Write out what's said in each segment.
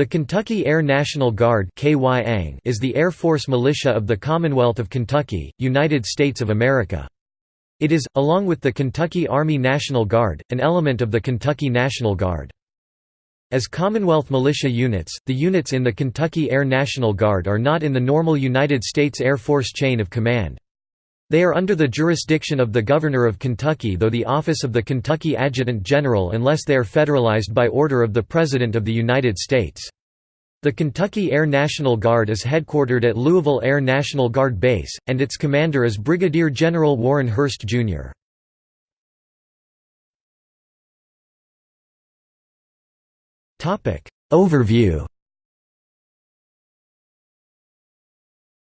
The Kentucky Air National Guard is the Air Force militia of the Commonwealth of Kentucky, United States of America. It is, along with the Kentucky Army National Guard, an element of the Kentucky National Guard. As Commonwealth militia units, the units in the Kentucky Air National Guard are not in the normal United States Air Force chain of command. They are under the jurisdiction of the Governor of Kentucky though the office of the Kentucky Adjutant General unless they are federalized by order of the President of the United States. The Kentucky Air National Guard is headquartered at Louisville Air National Guard Base, and its commander is Brigadier General Warren Hurst, Jr. Overview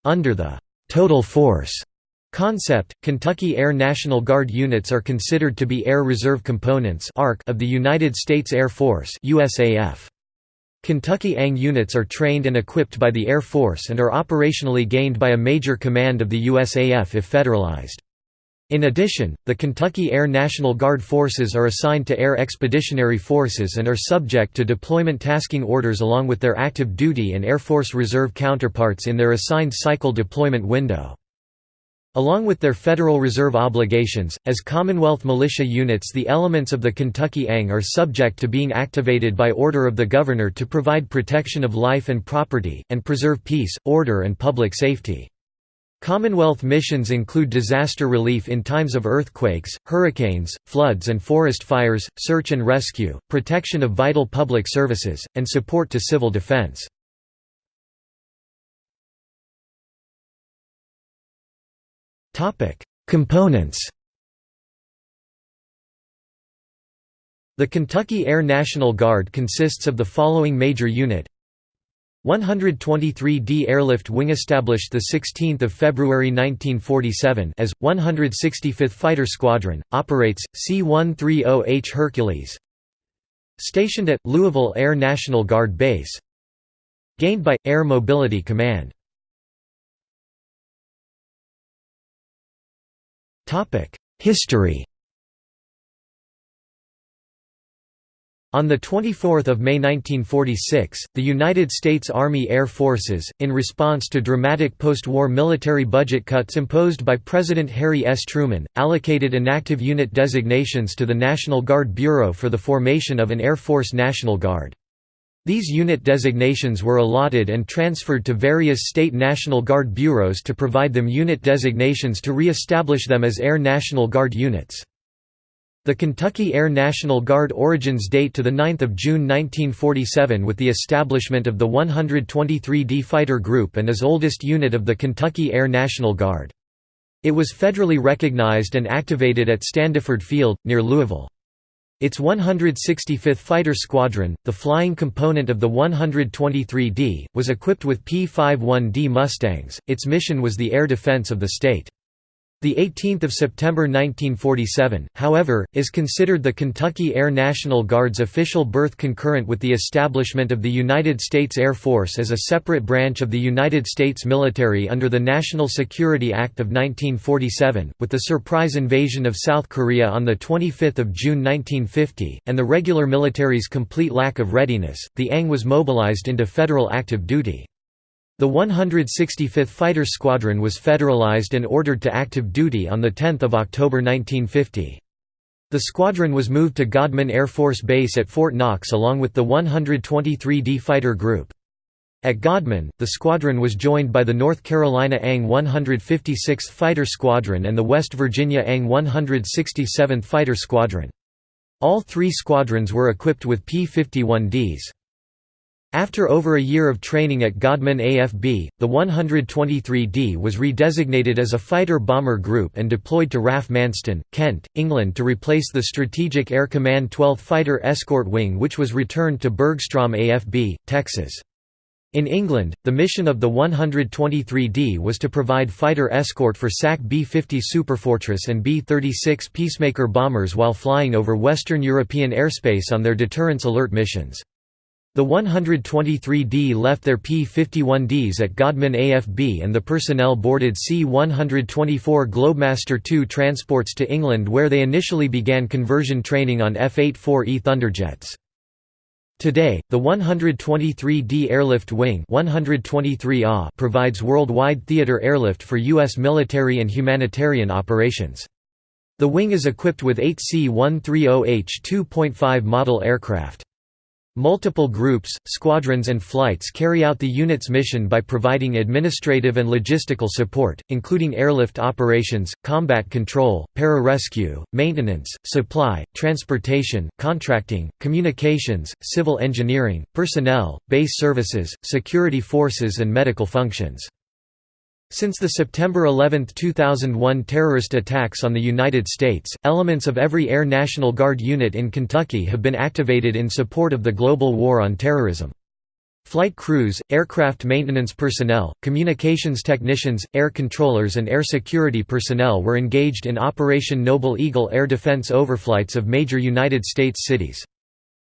Under the «total force» Concept, Kentucky Air National Guard units are considered to be Air Reserve Components of the United States Air Force USAF. Kentucky ANG units are trained and equipped by the Air Force and are operationally gained by a major command of the USAF if federalized. In addition, the Kentucky Air National Guard forces are assigned to Air Expeditionary Forces and are subject to deployment tasking orders along with their active duty and Air Force Reserve counterparts in their assigned cycle deployment window. Along with their Federal Reserve obligations, as Commonwealth militia units the elements of the Kentucky ANG are subject to being activated by order of the Governor to provide protection of life and property, and preserve peace, order and public safety. Commonwealth missions include disaster relief in times of earthquakes, hurricanes, floods and forest fires, search and rescue, protection of vital public services, and support to civil defense. Components The Kentucky Air National Guard consists of the following major unit. 123d Airlift Wing established 16 February 1947 as, 165th Fighter Squadron, operates, C-130H Hercules. Stationed at, Louisville Air National Guard Base. Gained by, Air Mobility Command History On 24 May 1946, the United States Army Air Forces, in response to dramatic post-war military budget cuts imposed by President Harry S. Truman, allocated inactive unit designations to the National Guard Bureau for the formation of an Air Force National Guard. These unit designations were allotted and transferred to various state National Guard bureaus to provide them unit designations to re-establish them as Air National Guard units. The Kentucky Air National Guard origins date to 9 June 1947 with the establishment of the 123d Fighter Group and is oldest unit of the Kentucky Air National Guard. It was federally recognized and activated at Standiford Field, near Louisville. Its 165th Fighter Squadron, the flying component of the 123d, was equipped with P-51D Mustangs. Its mission was the air defense of the state. The 18th of September 1947, however, is considered the Kentucky Air National Guard's official birth concurrent with the establishment of the United States Air Force as a separate branch of the United States military under the National Security Act of 1947, with the surprise invasion of South Korea on 25 June 1950, and the regular military's complete lack of readiness, the ANG was mobilized into federal active duty. The 165th Fighter Squadron was federalized and ordered to active duty on 10 October 1950. The squadron was moved to Godman Air Force Base at Fort Knox along with the 123d Fighter Group. At Godman, the squadron was joined by the North Carolina ANG 156th Fighter Squadron and the West Virginia ANG 167th Fighter Squadron. All three squadrons were equipped with P-51Ds. After over a year of training at Godman AFB, the 123D was redesignated as a fighter-bomber group and deployed to RAF Manston, Kent, England to replace the Strategic Air Command 12th Fighter Escort Wing which was returned to Bergstrom AFB, Texas. In England, the mission of the 123D was to provide fighter escort for SAC B-50 Superfortress and B-36 Peacemaker bombers while flying over Western European airspace on their deterrence alert missions. The 123d left their P-51Ds at Godman AFB and the personnel boarded C-124 Globemaster II transports to England where they initially began conversion training on F-84E Thunderjets. Today, the 123d Airlift Wing provides worldwide theater airlift for U.S. military and humanitarian operations. The wing is equipped with eight C-130H 2.5 model aircraft. Multiple groups, squadrons and flights carry out the unit's mission by providing administrative and logistical support, including airlift operations, combat control, pararescue, maintenance, supply, transportation, contracting, communications, civil engineering, personnel, base services, security forces and medical functions. Since the September 11, 2001 terrorist attacks on the United States, elements of every Air National Guard unit in Kentucky have been activated in support of the global war on terrorism. Flight crews, aircraft maintenance personnel, communications technicians, air controllers and air security personnel were engaged in Operation Noble Eagle air defense overflights of major United States cities.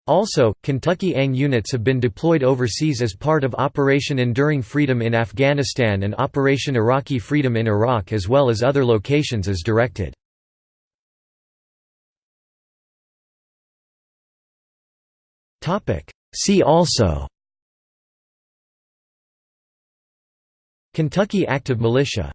Also, Kentucky ANG units have been deployed overseas as part of Operation Enduring Freedom in Afghanistan and Operation Iraqi Freedom in Iraq as well as other locations as directed. See also Kentucky Active Militia